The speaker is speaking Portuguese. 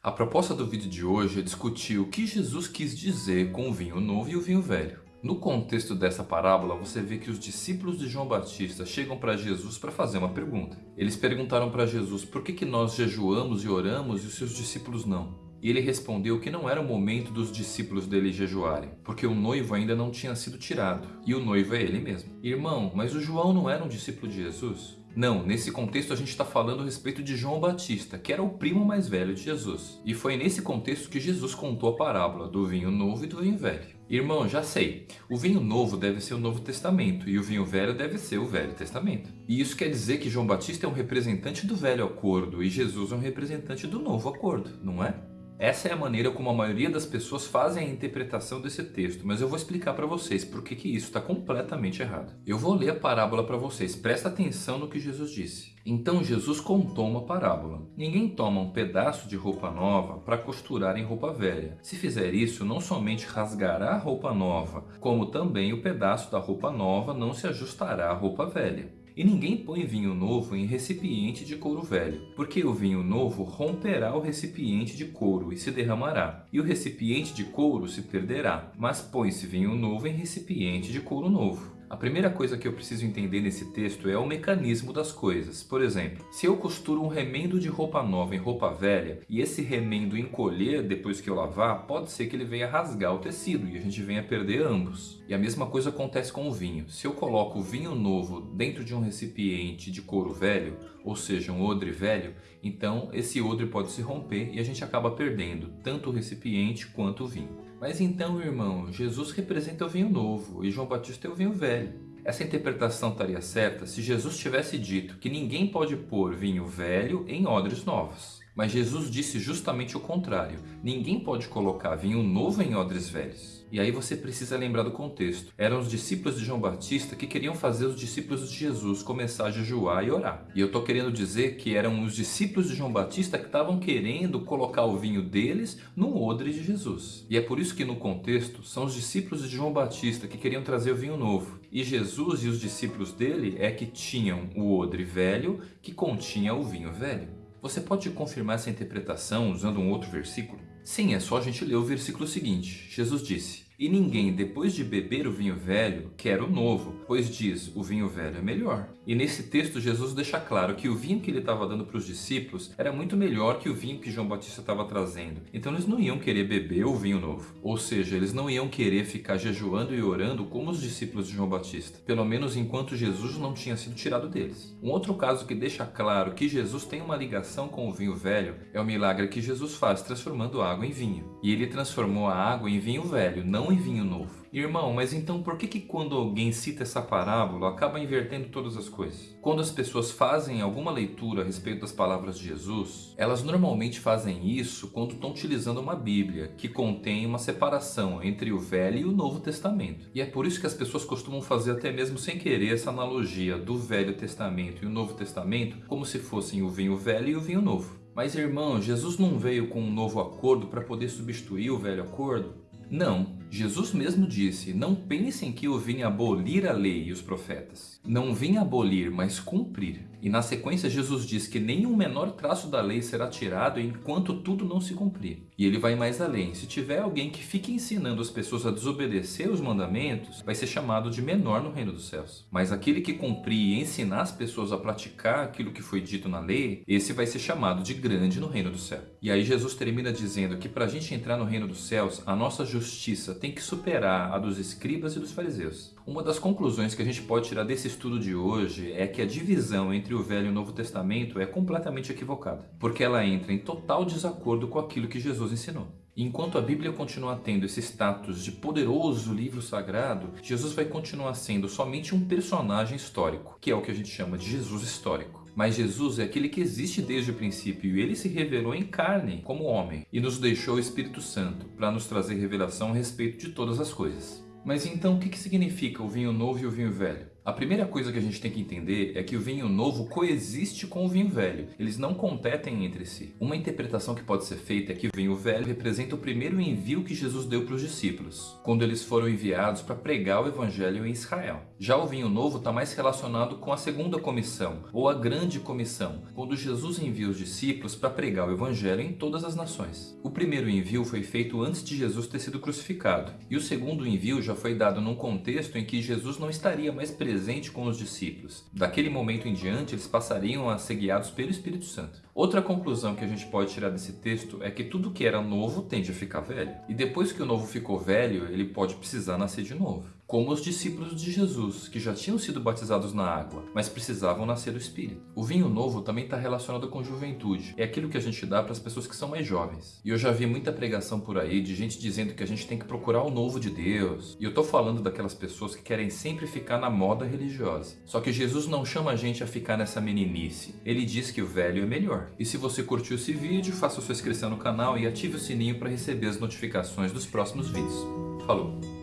A proposta do vídeo de hoje é discutir o que Jesus quis dizer com o vinho novo e o vinho velho. No contexto dessa parábola, você vê que os discípulos de João Batista chegam para Jesus para fazer uma pergunta. Eles perguntaram para Jesus por que, que nós jejuamos e oramos e os seus discípulos não. E ele respondeu que não era o momento dos discípulos dele jejuarem, porque o noivo ainda não tinha sido tirado, e o noivo é ele mesmo. Irmão, mas o João não era um discípulo de Jesus? Não, nesse contexto a gente está falando a respeito de João Batista, que era o primo mais velho de Jesus. E foi nesse contexto que Jesus contou a parábola do vinho novo e do vinho velho. Irmão, já sei, o vinho novo deve ser o Novo Testamento e o vinho velho deve ser o Velho Testamento. E isso quer dizer que João Batista é um representante do Velho Acordo e Jesus é um representante do Novo Acordo, não é? Essa é a maneira como a maioria das pessoas fazem a interpretação desse texto, mas eu vou explicar para vocês por que, que isso está completamente errado. Eu vou ler a parábola para vocês, presta atenção no que Jesus disse. Então Jesus contou uma parábola. Ninguém toma um pedaço de roupa nova para costurar em roupa velha. Se fizer isso, não somente rasgará a roupa nova, como também o pedaço da roupa nova não se ajustará à roupa velha. E ninguém põe vinho novo em recipiente de couro velho, porque o vinho novo romperá o recipiente de couro e se derramará, e o recipiente de couro se perderá, mas põe-se vinho novo em recipiente de couro novo. A primeira coisa que eu preciso entender nesse texto é o mecanismo das coisas. Por exemplo, se eu costuro um remendo de roupa nova em roupa velha e esse remendo encolher depois que eu lavar, pode ser que ele venha rasgar o tecido e a gente venha perder ambos. E a mesma coisa acontece com o vinho. Se eu coloco o vinho novo dentro de um recipiente de couro velho, ou seja, um odre velho, então esse odre pode se romper e a gente acaba perdendo tanto o recipiente quanto o vinho. Mas então, irmão, Jesus representa o vinho novo e João Batista é o vinho velho. Essa interpretação estaria certa se Jesus tivesse dito que ninguém pode pôr vinho velho em odres novos. Mas Jesus disse justamente o contrário. Ninguém pode colocar vinho novo em odres velhos. E aí você precisa lembrar do contexto. Eram os discípulos de João Batista que queriam fazer os discípulos de Jesus começar a jejuar e orar. E eu estou querendo dizer que eram os discípulos de João Batista que estavam querendo colocar o vinho deles no odre de Jesus. E é por isso que no contexto são os discípulos de João Batista que queriam trazer o vinho novo. E Jesus e os discípulos dele é que tinham o odre velho que continha o vinho velho. Você pode confirmar essa interpretação usando um outro versículo? Sim, é só a gente ler o versículo seguinte. Jesus disse, e ninguém, depois de beber o vinho velho, quer o novo, pois diz, o vinho velho é melhor. E nesse texto Jesus deixa claro que o vinho que ele estava dando para os discípulos era muito melhor que o vinho que João Batista estava trazendo. Então eles não iam querer beber o vinho novo. Ou seja, eles não iam querer ficar jejuando e orando como os discípulos de João Batista. Pelo menos enquanto Jesus não tinha sido tirado deles. Um outro caso que deixa claro que Jesus tem uma ligação com o vinho velho é o milagre que Jesus faz transformando água em vinho. E ele transformou a água em vinho velho, não em vinho novo. Irmão, mas então por que que quando alguém cita essa parábola acaba invertendo todas as coisas? Quando as pessoas fazem alguma leitura a respeito das palavras de Jesus, elas normalmente fazem isso quando estão utilizando uma Bíblia que contém uma separação entre o Velho e o Novo Testamento. E é por isso que as pessoas costumam fazer até mesmo sem querer essa analogia do Velho Testamento e o Novo Testamento como se fossem o vinho velho e o vinho novo. Mas irmão, Jesus não veio com um novo acordo para poder substituir o velho acordo? Não, Jesus mesmo disse, não pensem que eu vim abolir a lei e os profetas. Não vim abolir, mas cumprir. E na sequência Jesus diz que nenhum menor traço da lei será tirado enquanto tudo não se cumprir. E ele vai mais além. Se tiver alguém que fique ensinando as pessoas a desobedecer os mandamentos, vai ser chamado de menor no reino dos céus. Mas aquele que cumprir e ensinar as pessoas a praticar aquilo que foi dito na lei, esse vai ser chamado de grande no reino do céu. E aí Jesus termina dizendo que para a gente entrar no reino dos céus, a nossa justiça tem que superar a dos escribas e dos fariseus. Uma das conclusões que a gente pode tirar desse estudo de hoje é que a divisão entre o Velho e o Novo Testamento é completamente equivocada, porque ela entra em total desacordo com aquilo que Jesus ensinou. Enquanto a Bíblia continua tendo esse status de poderoso livro sagrado, Jesus vai continuar sendo somente um personagem histórico, que é o que a gente chama de Jesus histórico. Mas Jesus é aquele que existe desde o princípio e ele se revelou em carne como homem e nos deixou o Espírito Santo para nos trazer revelação a respeito de todas as coisas. Mas então o que significa o vinho novo e o vinho velho? A primeira coisa que a gente tem que entender é que o vinho novo coexiste com o vinho velho. Eles não competem entre si. Uma interpretação que pode ser feita é que o vinho velho representa o primeiro envio que Jesus deu para os discípulos, quando eles foram enviados para pregar o evangelho em Israel. Já o vinho novo está mais relacionado com a segunda comissão, ou a grande comissão, quando Jesus envia os discípulos para pregar o evangelho em todas as nações. O primeiro envio foi feito antes de Jesus ter sido crucificado, e o segundo envio já foi dado num contexto em que Jesus não estaria mais presente com os discípulos. Daquele momento em diante, eles passariam a ser guiados pelo Espírito Santo. Outra conclusão que a gente pode tirar desse texto é que tudo que era novo tende a ficar velho. E depois que o novo ficou velho, ele pode precisar nascer de novo como os discípulos de Jesus, que já tinham sido batizados na água, mas precisavam nascer do Espírito. O vinho novo também está relacionado com juventude. É aquilo que a gente dá para as pessoas que são mais jovens. E eu já vi muita pregação por aí de gente dizendo que a gente tem que procurar o novo de Deus. E eu tô falando daquelas pessoas que querem sempre ficar na moda religiosa. Só que Jesus não chama a gente a ficar nessa meninice. Ele diz que o velho é melhor. E se você curtiu esse vídeo, faça sua inscrição no canal e ative o sininho para receber as notificações dos próximos vídeos. Falou!